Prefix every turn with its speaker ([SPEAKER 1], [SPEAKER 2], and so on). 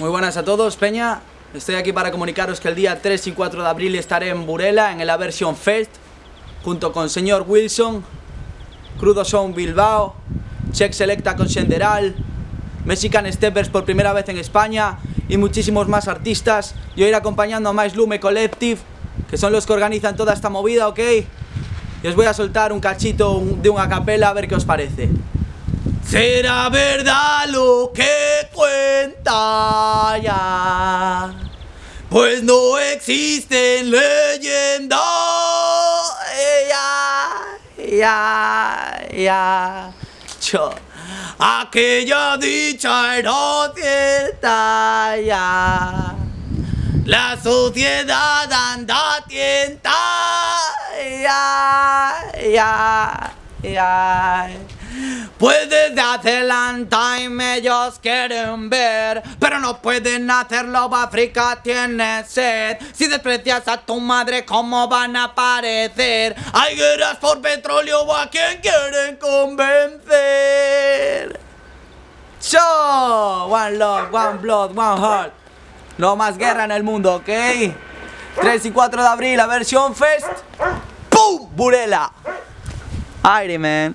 [SPEAKER 1] Muy buenas a todos, Peña. Estoy aquí para comunicaros que el día 3 y 4 de abril estaré en Burela, en el Aversion Fest, junto con Señor Wilson, Crudo Sound Bilbao, Check Selecta con Senderal, Mexican Steppers por primera vez en España y muchísimos más artistas. Yo iré acompañando a Mais Lume Collective, que son los que organizan toda esta movida, ¿ok? Y os voy a soltar un cachito de una capela a ver qué os parece. Será verdad lo que cuenta pues no existen leyendas. Ya, ya, ya. Yo. Aquella dicha era cierta ya. La sociedad anda tienta. Ya, ya. Pues desde hace time ellos quieren ver Pero no pueden hacerlo, África tiene sed Si desprecias a tu madre, ¿cómo van a aparecer? Hay guerras por petróleo, ¿a quién quieren convencer? Show! One love, one blood, one heart No más guerra en el mundo, ¿ok? 3 y 4 de abril, la versión Fest ¡Pum! Burela Alrighty, man.